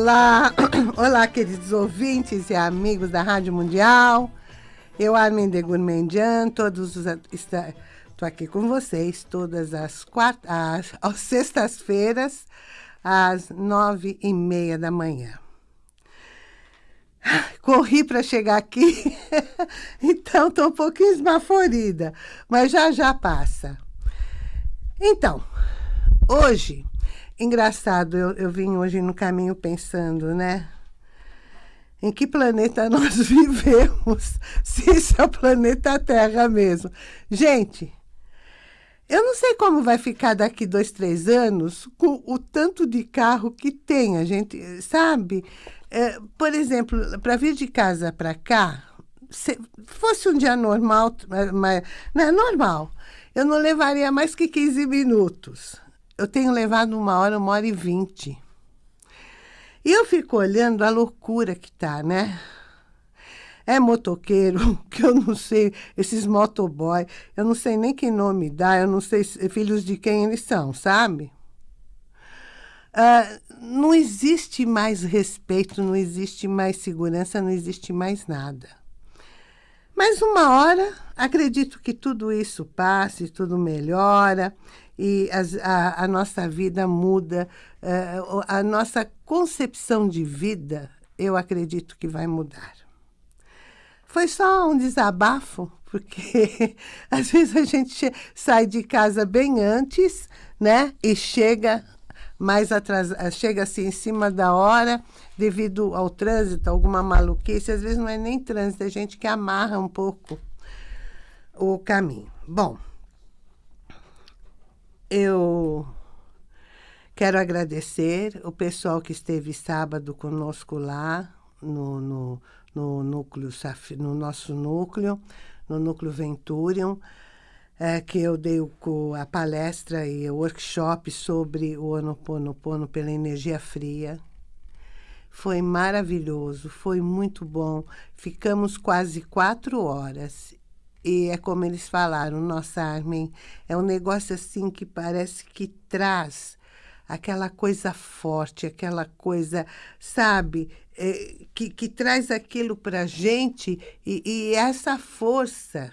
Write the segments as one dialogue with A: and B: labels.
A: Olá, olá queridos ouvintes e amigos da Rádio Mundial. Eu, Armin de Gourmandian, todos os... Estou aqui com vocês todas as, quart... as, as sextas-feiras, às nove e meia da manhã. Corri para chegar aqui, então estou um pouquinho esbaforida, mas já já passa. Então, hoje Engraçado, eu, eu vim hoje no caminho pensando, né? Em que planeta nós vivemos? Se isso é o planeta Terra mesmo. Gente, eu não sei como vai ficar daqui dois, três anos com o tanto de carro que tem, a gente sabe? É, por exemplo, para vir de casa para cá, se fosse um dia normal, mas, não é normal, eu não levaria mais que 15 minutos eu tenho levado uma hora, uma hora e vinte. E eu fico olhando a loucura que tá, né? É motoqueiro, que eu não sei, esses motoboy, eu não sei nem que nome dá, eu não sei filhos de quem eles são, sabe? Uh, não existe mais respeito, não existe mais segurança, não existe mais nada. Mas uma hora, acredito que tudo isso passe, tudo melhora e as, a, a, nossa vida muda, uh, a nossa concepção de vida, eu acredito que vai mudar. Foi só um desabafo, porque às vezes a gente sai de casa bem antes, né? E chega mais atrasado, chega assim em cima da hora, devido ao trânsito, alguma maluquice. Às vezes não é nem trânsito, é gente que amarra um pouco o caminho. Bom, eu quero agradecer o pessoal que esteve sábado conosco lá no, no, no núcleo, no nosso núcleo, no núcleo Venturium, é, que eu dei o, a palestra e o workshop sobre o Ho'oponopono pela energia fria. Foi maravilhoso, foi muito bom. Ficamos quase quatro horas e é como eles falaram, nossa Armin, é um negócio assim que parece que traz aquela coisa forte, aquela coisa, sabe, é, que, que traz aquilo para gente e, e essa força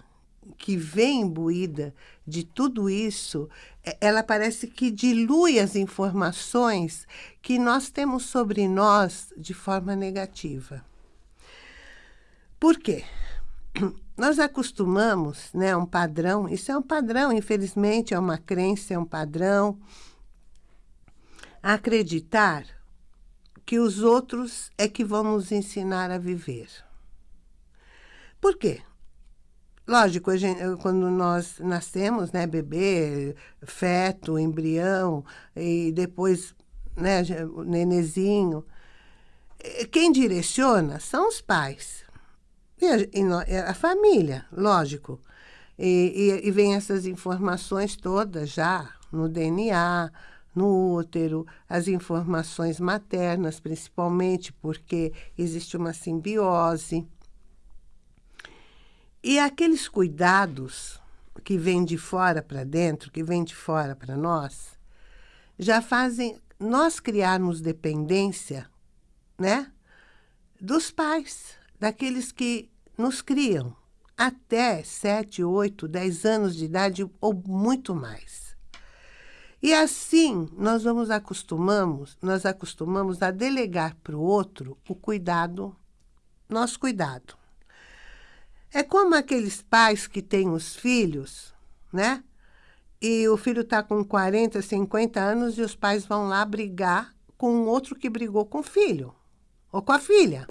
A: que vem imbuída de tudo isso, é, ela parece que dilui as informações que nós temos sobre nós de forma negativa. Por quê? Nós acostumamos, né, um padrão, isso é um padrão, infelizmente, é uma crença, é um padrão, acreditar que os outros é que vão nos ensinar a viver. Por quê? Lógico, gente, quando nós nascemos, né, bebê, feto, embrião, e depois, né, nenezinho, eh, quem direciona são os pais. E a, e a família, lógico. E, e, e vem essas informações todas já no DNA, no útero, as informações maternas, principalmente, porque existe uma simbiose. E aqueles cuidados que vêm de fora para dentro, que vêm de fora para nós, já fazem nós criarmos dependência, né? Dos pais daqueles que nos criam até 7, 8, 10 anos de idade ou muito mais. E assim nós vamos acostumamos, nós acostumamos a delegar para o outro o cuidado, nosso cuidado. É como aqueles pais que têm os filhos, né? E o filho está com 40, 50 anos e os pais vão lá brigar com outro que brigou com o filho ou com a filha.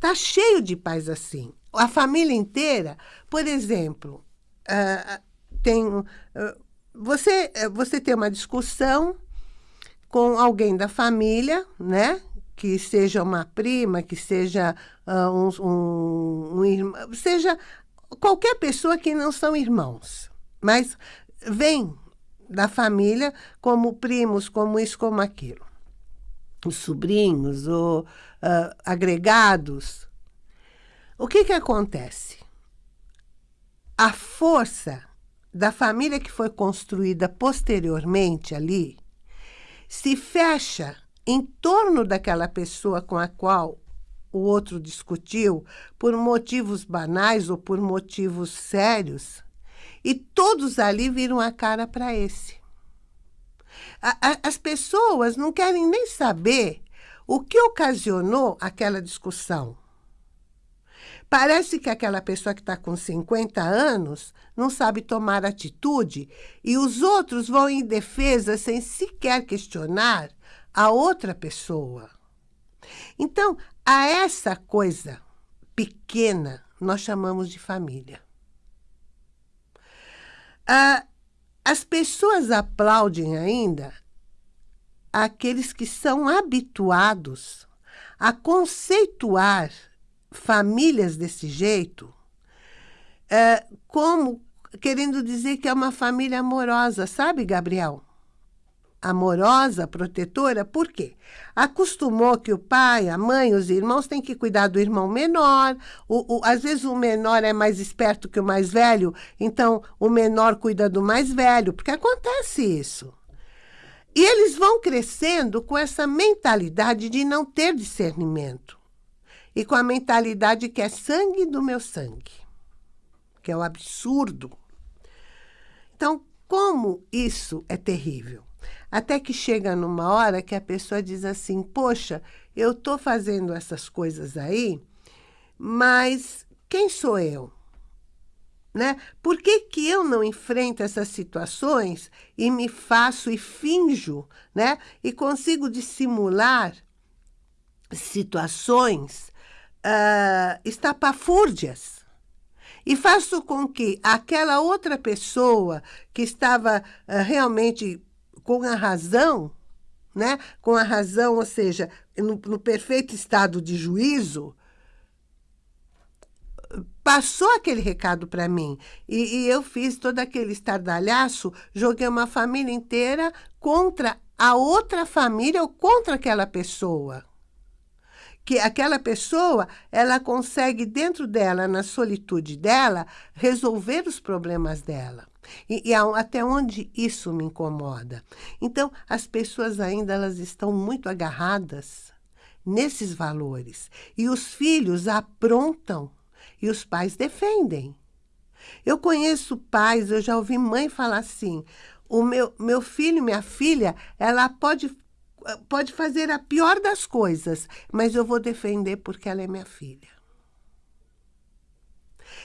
A: Tá cheio de pais assim. A família inteira, por exemplo, uh, tem, uh, você, uh, você tem uma discussão com alguém da família, né? Que seja uma prima, que seja um, um, um irmão, seja qualquer pessoa que não são irmãos, mas vem da família como primos, como isso, como aquilo os sobrinhos ou uh, agregados, o que, que acontece? A força da família que foi construída posteriormente ali se fecha em torno daquela pessoa com a qual o outro discutiu, por motivos banais ou por motivos sérios, e todos ali viram a cara para esse. A, a, as pessoas não querem nem saber o que ocasionou aquela discussão. Parece que aquela pessoa que está com 50 anos não sabe tomar atitude e os outros vão em defesa sem sequer questionar a outra pessoa. Então, a essa coisa pequena nós chamamos de família. Ah, as pessoas aplaudem ainda aqueles que são habituados a conceituar famílias desse jeito, é, como querendo dizer que é uma família amorosa, sabe, Gabriel? Amorosa, protetora, por quê? Acostumou que o pai, a mãe, os irmãos têm que cuidar do irmão menor. O, o, às vezes o menor é mais esperto que o mais velho, então o menor cuida do mais velho, porque acontece isso. E eles vão crescendo com essa mentalidade de não ter discernimento e com a mentalidade que é sangue do meu sangue, que é o absurdo. Então, como isso é terrível? Até que chega numa hora que a pessoa diz assim, poxa, eu estou fazendo essas coisas aí, mas quem sou eu? Né? Por que, que eu não enfrento essas situações e me faço e finjo, né? E consigo dissimular situações uh, estapafúrdias. E faço com que aquela outra pessoa que estava uh, realmente com a razão, né? com a razão, ou seja, no, no perfeito estado de juízo, passou aquele recado para mim. E, e, eu fiz todo aquele estardalhaço, joguei uma família inteira contra a outra família ou contra aquela pessoa que aquela pessoa, ela consegue dentro dela, na solitude dela, resolver os problemas dela. E, e, até onde isso me incomoda. Então, as pessoas ainda elas estão muito agarradas nesses valores. E os filhos aprontam e os pais defendem. Eu conheço pais, eu já ouvi mãe falar assim, o meu, meu filho, minha filha, ela pode pode fazer a pior das coisas, mas eu vou defender porque ela é minha filha.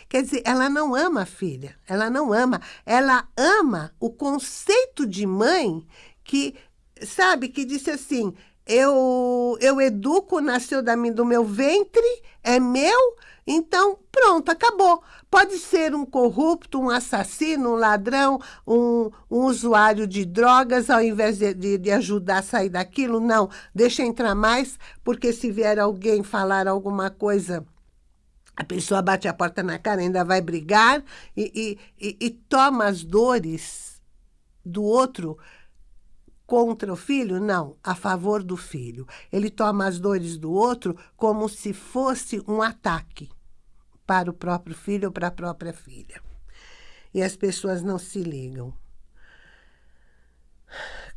A: Quer dizer, ela não ama a filha, ela não ama, ela ama o conceito de mãe que, sabe, que disse assim, eu, eu educo, nasceu da, do meu ventre, é meu, então, pronto, acabou. Pode ser um corrupto, um assassino, um ladrão, um, um usuário de drogas, ao invés de, de, de, ajudar a sair daquilo, não. Deixa entrar mais, porque se vier alguém falar alguma coisa, a pessoa bate a porta na cara, ainda vai brigar e, e, e, e toma as dores do outro contra o filho? Não, a favor do filho. Ele toma as dores do outro como se fosse um ataque para o próprio filho ou para a própria filha. E as pessoas não se ligam.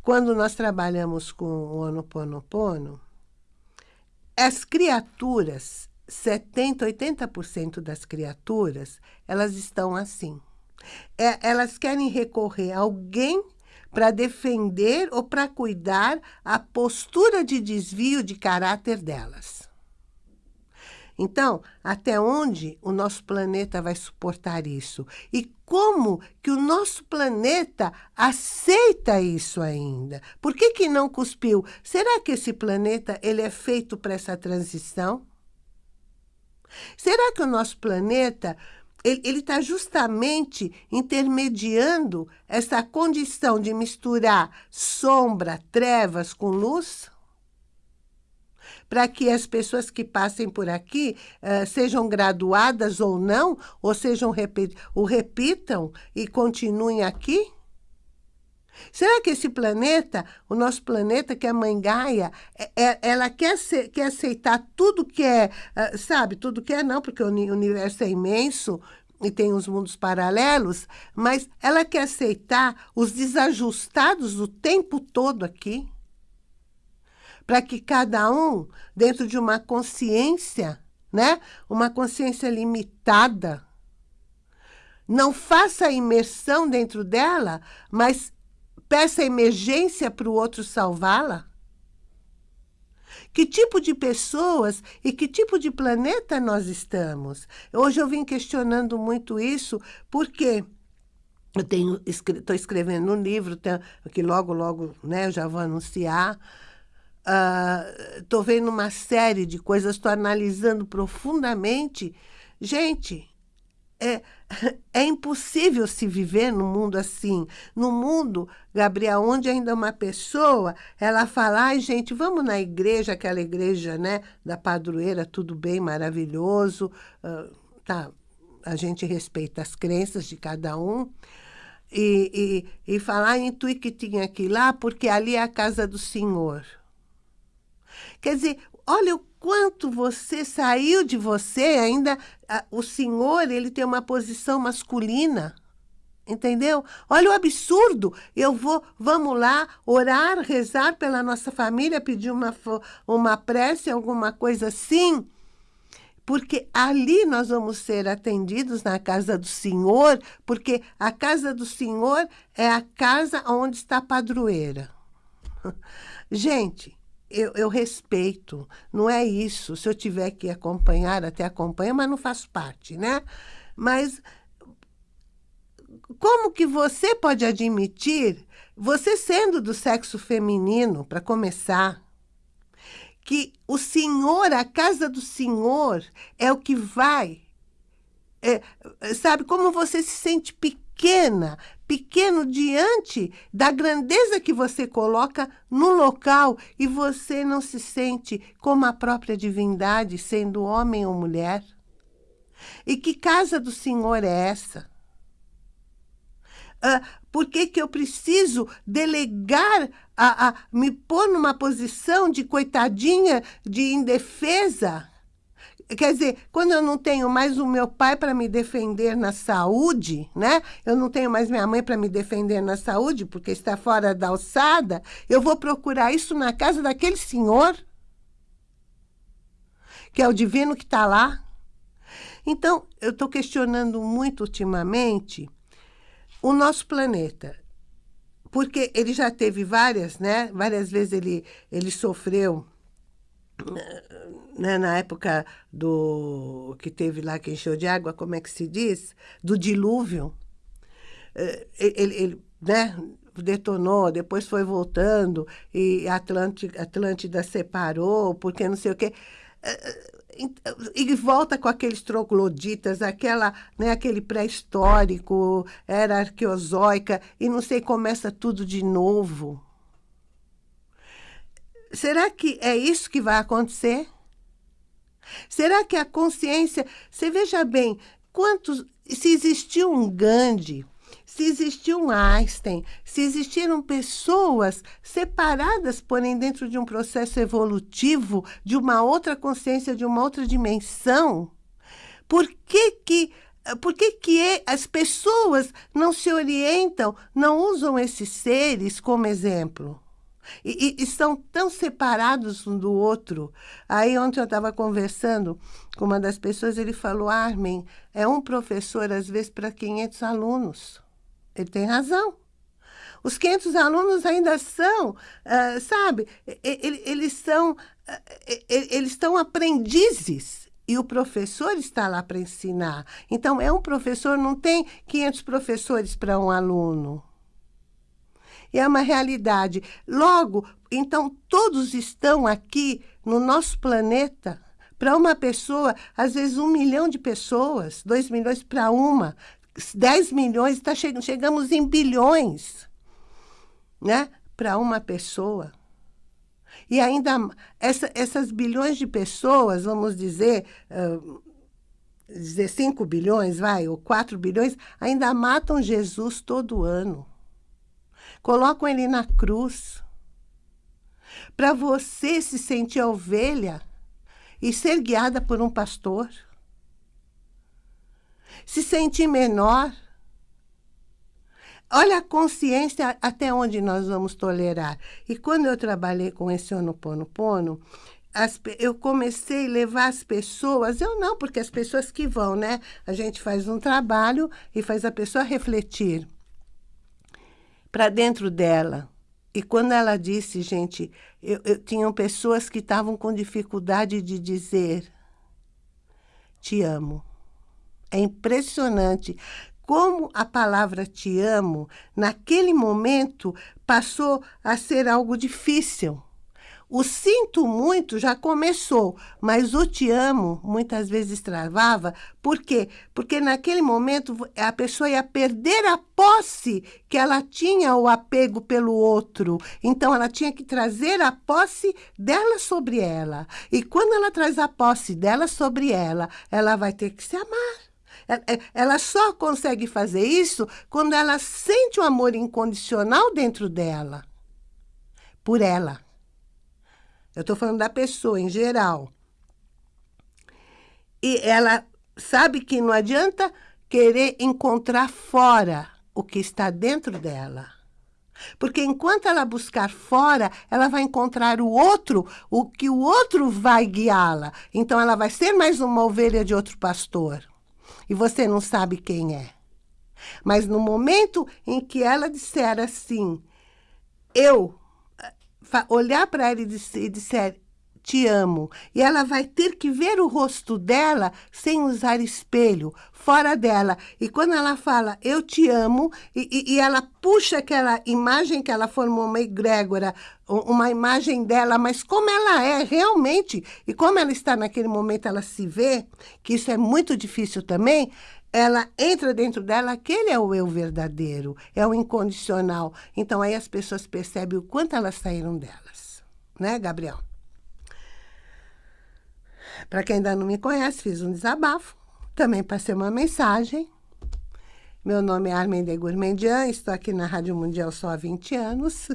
A: Quando nós trabalhamos com o Ho'oponopono, as criaturas, 70%, 80% das criaturas, elas estão assim. É, elas querem recorrer a alguém para defender ou para cuidar a postura de desvio de caráter delas. Então, até onde o nosso planeta vai suportar isso? E como que o nosso planeta aceita isso ainda? Por que, que não cuspiu? Será que esse planeta ele é feito para essa transição? Será que o nosso planeta ele está justamente intermediando essa condição de misturar sombra, trevas com luz? para que as pessoas que passem por aqui uh, sejam graduadas ou não, ou sejam o repitam e continuem aqui? Será que esse planeta, o nosso planeta, que é a Mãe Gaia, é, é, ela quer, ser, quer aceitar tudo que é, uh, sabe, tudo que é não, porque o universo é imenso e tem os mundos paralelos, mas ela quer aceitar os desajustados o tempo todo aqui? para que cada um, dentro de uma consciência, né? uma consciência limitada, não faça a imersão dentro dela, mas peça emergência para o outro salvá-la? Que tipo de pessoas e que tipo de planeta nós estamos? Hoje eu vim questionando muito isso, porque eu tenho estou escrevendo um livro que logo, logo né, eu já vou anunciar. Estou uh, vendo uma série de coisas, estou analisando profundamente. Gente, é, é impossível se viver num mundo assim. No mundo, Gabriel, onde ainda uma pessoa, ela fala, ai, gente, vamos na igreja, aquela igreja, né, da padroeira, tudo bem, maravilhoso. Uh, tá, a gente respeita as crenças de cada um. E, e, e falar em Tui que tinha que ir lá, porque ali é a casa do Senhor. Quer dizer, olha o quanto você saiu de você, ainda a, o senhor, ele tem uma posição masculina. Entendeu? Olha o absurdo. Eu vou, vamos lá, orar, rezar pela nossa família, pedir uma, uma prece, alguma coisa assim. Porque ali nós vamos ser atendidos na casa do Senhor, porque a casa do Senhor é a casa onde está a padroeira. Gente, eu, eu, respeito, não é isso. Se eu tiver que acompanhar, até acompanho, mas não faço parte, né? Mas como que você pode admitir, você sendo do sexo feminino, para começar, que o Senhor, a casa do Senhor, é o que vai... É, sabe, como você se sente pequena, pequeno diante da grandeza que você coloca no local e você não se sente como a própria divindade, sendo homem ou mulher? E que casa do Senhor é essa? Uh, por que, que eu preciso delegar, a, a me pôr numa posição de coitadinha, de indefesa? Quer dizer, quando eu não tenho mais o meu pai para me defender na saúde, né? Eu não tenho mais minha mãe para me defender na saúde, porque está fora da alçada, eu vou procurar isso na casa daquele senhor, que é o divino que está lá. Então, eu estou questionando muito ultimamente o nosso planeta porque ele já teve várias, né? Várias vezes ele, ele sofreu né, na época do que teve lá que encheu de água, como é que se diz? Do dilúvio. É, ele, ele né, detonou, depois foi voltando, e Atlântida, Atlântida separou, porque não sei o quê. É, e volta com aqueles trogloditas, aquela, né, aquele pré-histórico, era arqueozoica, e não sei, começa tudo de novo. Será que é isso que vai acontecer? Será que a consciência... Você veja bem, quantos... Se existiu um Gandhi, se existiu um Einstein, se existiram pessoas separadas, porém dentro de um processo evolutivo, de uma outra consciência, de uma outra dimensão, por que que por que, que as pessoas não se orientam, não usam esses seres como exemplo? E, e, estão tão separados um do outro. Aí ontem eu estava conversando com uma das pessoas, ele falou, Armin, é um professor às vezes para 500 alunos. Ele tem razão. Os 500 alunos ainda são, uh, sabe, eles são, uh, eles estão aprendizes e o professor está lá para ensinar. Então, é um professor, não tem 500 professores para um aluno é uma realidade. Logo, então, todos estão aqui no nosso planeta. Para uma pessoa, às vezes um milhão de pessoas, dois milhões para uma, dez milhões, tá che chegamos em bilhões, né? Para uma pessoa. E ainda essa, essas bilhões de pessoas, vamos dizer, uh, dizer 5 bilhões, vai, ou 4 bilhões, ainda matam Jesus todo ano colocam ele na cruz. Para você se sentir ovelha e ser guiada por um pastor. Se sentir menor. olha a consciência até onde nós vamos tolerar. E quando eu trabalhei com esse Ho'oponopono, as, eu comecei a levar as pessoas, eu não, porque as pessoas que vão, né? A gente faz um trabalho e faz a pessoa refletir para dentro dela. E quando ela disse, gente, eu, eu tinham pessoas que estavam com dificuldade de dizer te amo. É impressionante como a palavra te amo, naquele momento, passou a ser algo difícil. O sinto muito já começou, mas o te amo muitas vezes travava. Por quê? Porque naquele momento a pessoa ia perder a posse que ela tinha o apego pelo outro. Então ela tinha que trazer a posse dela sobre ela. E quando ela traz a posse dela sobre ela, ela vai ter que se amar. Ela só consegue fazer isso quando ela sente o amor incondicional dentro dela. Por ela. Eu estou falando da pessoa em geral. E ela sabe que não adianta querer encontrar fora o que está dentro dela. Porque enquanto ela buscar fora, ela vai encontrar o outro, o que o outro vai guiá-la. Então ela vai ser mais uma ovelha de outro pastor. E você não sabe quem é. Mas no momento em que ela disser assim, eu olhar para ela e disser, te amo. E ela vai ter que ver o rosto dela sem usar espelho, fora dela. E quando ela fala, eu te amo, e, e, e ela puxa aquela imagem que ela formou, uma egrégora, uma imagem dela, mas como ela é realmente, e como ela está naquele momento, ela se vê, que isso é muito difícil também, ela entra dentro dela, aquele é o eu verdadeiro, é o incondicional. Então, aí as pessoas percebem o quanto elas saíram delas. Né, Gabriel? Para quem ainda não me conhece, fiz um desabafo. Também passei uma mensagem. Meu nome é Armende Gourmandian, estou aqui na Rádio Mundial só há 20 anos.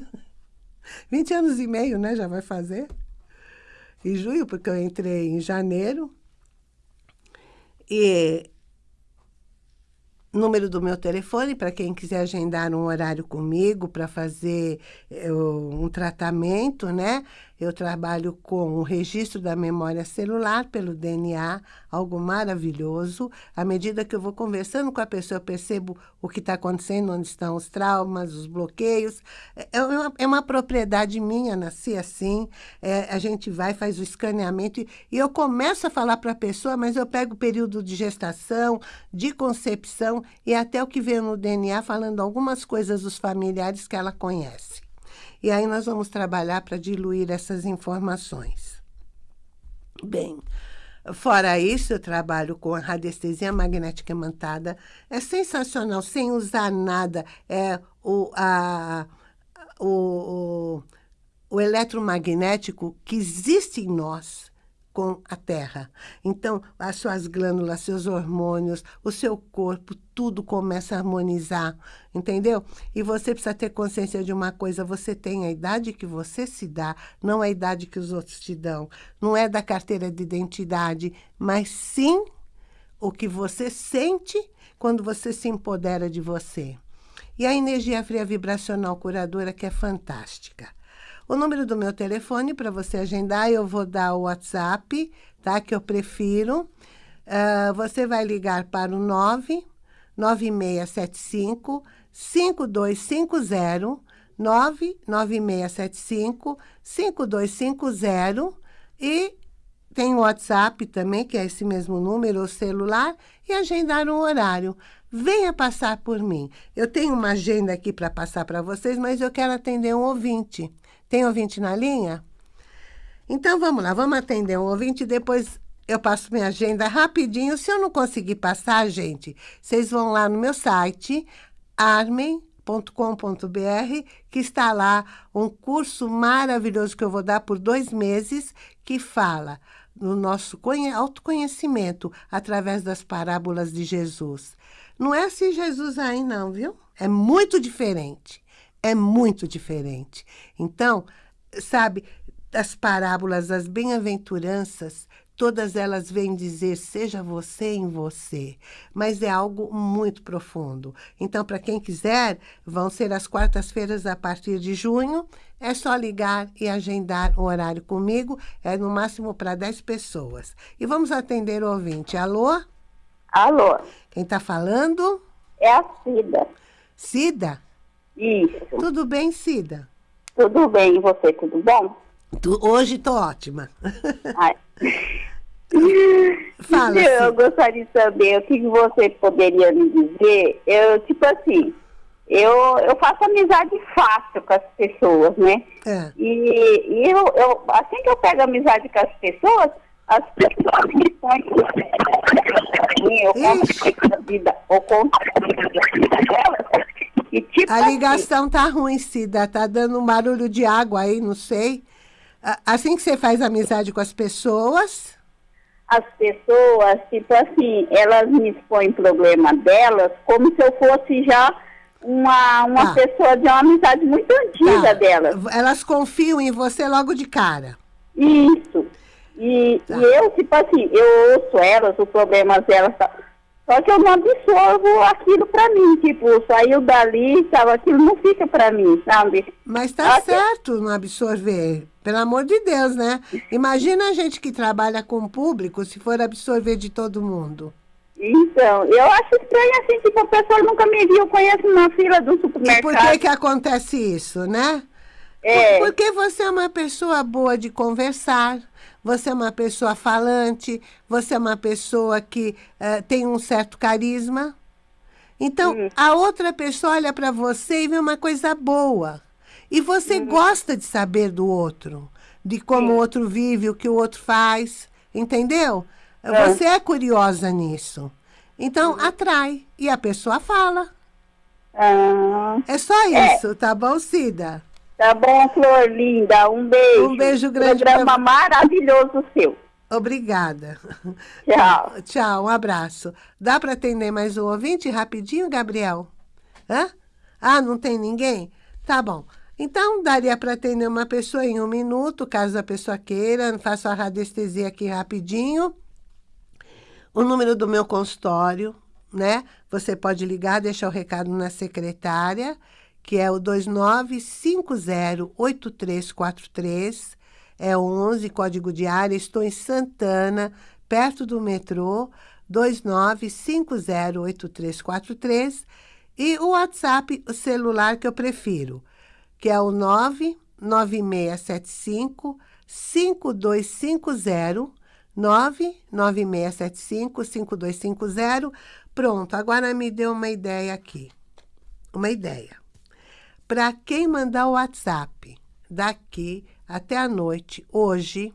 A: 20 anos e meio, né? Já vai fazer. Em junho, porque eu entrei em janeiro. E número do meu telefone para quem quiser agendar um horário comigo para fazer eu, um tratamento, né? Eu trabalho com o registro da memória celular pelo DNA, algo maravilhoso. À medida que eu vou conversando com a pessoa, eu percebo o que está acontecendo, onde estão os traumas, os bloqueios. É uma, é uma propriedade minha, nasci assim. É, a gente vai, faz o escaneamento e, e eu começo a falar para a pessoa, mas eu pego o período de gestação, de concepção e até o que vem no DNA falando algumas coisas dos familiares que ela conhece. E aí nós vamos trabalhar para diluir essas informações. Bem, fora isso, eu trabalho com a radiestesia magnética imantada. É sensacional, sem usar nada. É o, a, o, o, o eletromagnético que existe em nós com a terra. Então, as suas glândulas, seus hormônios, o seu corpo, tudo começa a harmonizar, entendeu? E você precisa ter consciência de uma coisa, você tem a idade que você se dá, não a idade que os outros te dão. Não é da carteira de identidade, mas sim o que você sente quando você se empodera de você. E a energia fria vibracional curadora que é fantástica. O número do meu telefone para você agendar, eu vou dar o WhatsApp, tá? Que eu prefiro. Uh, você vai ligar para o 9 9675 5250 99675 5250 e tem o WhatsApp também, que é esse mesmo número, o celular, e agendar um horário. Venha passar por mim. Eu tenho uma agenda aqui para passar para vocês, mas eu quero atender um ouvinte. Tem ouvinte na linha? Então, vamos lá, vamos atender um ouvinte, depois eu passo minha agenda rapidinho. Se eu não conseguir passar, gente, vocês vão lá no meu site, armen.com.br, que está lá um curso maravilhoso que eu vou dar por dois meses, que fala no nosso autoconhecimento através das parábolas de Jesus. Não é assim Jesus aí não, viu? É muito diferente é muito diferente. Então, sabe, as parábolas, as bem-aventuranças, Todas elas vêm dizer, seja você em você. Mas é algo muito profundo. Então, para quem quiser, vão ser as quartas-feiras a partir de junho. É só ligar e agendar um horário comigo. É no máximo para 10 pessoas. E vamos atender o ouvinte. Alô?
B: Alô?
A: Quem está falando?
B: É a Cida.
A: Cida?
B: Isso.
A: Tudo bem, Cida?
B: Tudo bem, e você, tudo bom?
A: Tu, hoje tô ótima.
B: Ai.
A: Fala,
B: eu gostaria de saber o que você poderia me dizer. Eu, tipo assim, eu, eu faço amizade fácil com as pessoas, né?
A: É.
B: E, e eu, eu, assim que eu pego amizade com as pessoas, as pessoas me põem eu conto a vida, eu conto a vida delas. E tipo
A: A
B: assim,
A: ligação tá ruim, Cida. Tá dando um barulho de água aí, não sei. Assim que você faz amizade com as pessoas,
B: as pessoas, tipo assim, elas me expõem problema delas como se eu fosse já uma, uma
A: Tá.
B: pessoa de uma amizade muito antiga
A: tá,
B: delas.
A: elas confiam em você logo de cara.
B: Isso. E,
A: Tá.
B: e eu, tipo assim, eu ouço elas, os problemas delas, tá? Só que eu não absorvo aquilo pra mim. Tipo, saiu dali, sabe, aquilo não fica pra mim, sabe?
A: Mas tá
B: que-
A: certo não absorver. Pelo amor de Deus, né? Imagina a gente que trabalha com o público se for absorver de todo mundo.
B: Então, eu acho estranho assim, tipo, a pessoa nunca me viu, conhece uma fila do
A: E por
B: supermercado.
A: que que acontece isso, né?
B: É.
A: Por- Porque você é uma pessoa boa de conversar, você é uma pessoa falante, você é uma pessoa que eh, tem um certo carisma. Então, a outra pessoa olha para você e vê uma coisa boa. E você gosta de saber do outro, de como o outro vive, o que o outro faz, entendeu?
B: É.
A: Você é curiosa nisso. Então, atrai. E a pessoa fala.
B: Ah,
A: É só isso, tá bom, Cida?
B: Tá bom, Flor linda. Um beijo.
A: Um beijo grande
B: Programa
A: pra-
B: maravilhoso seu.
A: Obrigada.
B: Tchau.
A: Tchau, um abraço. Dá para atender mais um ouvinte rapidinho, Gabriel? Hã? Ah, não tem ninguém? Tá bom. Então, daria para atender uma pessoa em um minuto, caso a pessoa queira. Faço a radiestesia aqui rapidinho. O número do meu consultório, né? Você pode ligar, deixar o recado na secretária, que é o 29508343. É 11, código de área. Estou em Santana, perto do metrô, 29508343. E o WhatsApp, o celular que eu prefiro, que é o 99675 5250 99675 5250. Pronto, agora me deu uma ideia aqui. Uma ideia. Para quem mandar o WhatsApp daqui até a noite, hoje,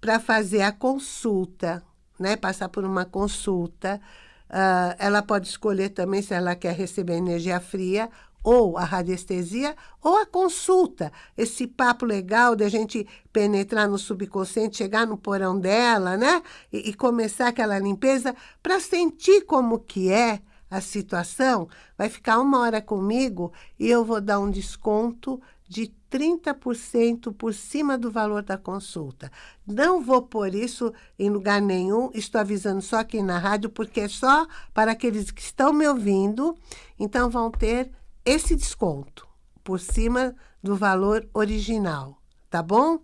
A: para fazer a consulta, né? Passar por uma consulta, ah, ela pode escolher também se ela quer receber energia fria ou a radiestesia, ou a consulta. Esse papo legal de a gente penetrar no subconsciente, chegar no porão dela, né? E, e começar aquela limpeza para sentir como que é a situação. Vai ficar uma hora comigo e eu vou dar um desconto de 30% por cima do valor da consulta. Não vou pôr isso em lugar nenhum, estou avisando só aqui na rádio, porque é só para aqueles que estão me ouvindo, então vão ter esse desconto por cima do valor original, tá bom?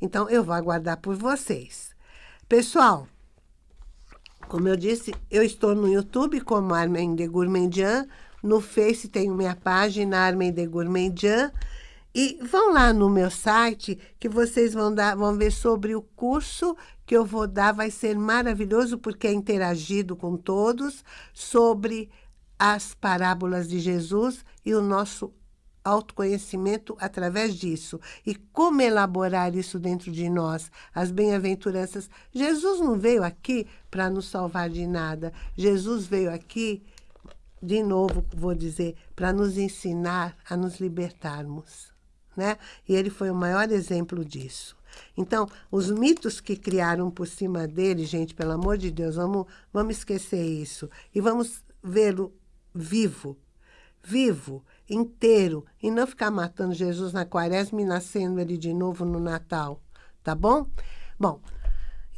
A: Então, eu vou aguardar por vocês. Pessoal, como eu disse, eu estou no YouTube como Armen de Gourmandian, no Face tenho minha página Armen de Gourmandian, e vão lá no meu site que vocês vão, dar, vão ver sobre o curso que eu vou dar, vai ser maravilhoso porque é interagido com todos sobre as parábolas de Jesus e o nosso autoconhecimento através disso. E como elaborar isso dentro de nós, as bem-aventuranças. Jesus não veio aqui para nos salvar de nada. Jesus veio aqui, de novo vou dizer, para nos ensinar a nos libertarmos. Né? E ele foi o maior exemplo disso. Então, os mitos que criaram por cima dele, gente, pelo amor de Deus, vamos, vamos esquecer isso. E vamos vê-lo vivo, vivo, inteiro, e não ficar matando Jesus na quaresma e nascendo ele de novo no Natal, tá bom? Bom,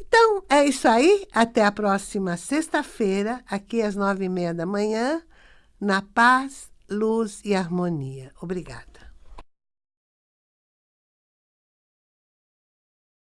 A: Então, é isso aí. Até a próxima sexta-feira, aqui às nove e meia da manhã, na paz, luz e harmonia. Obrigada.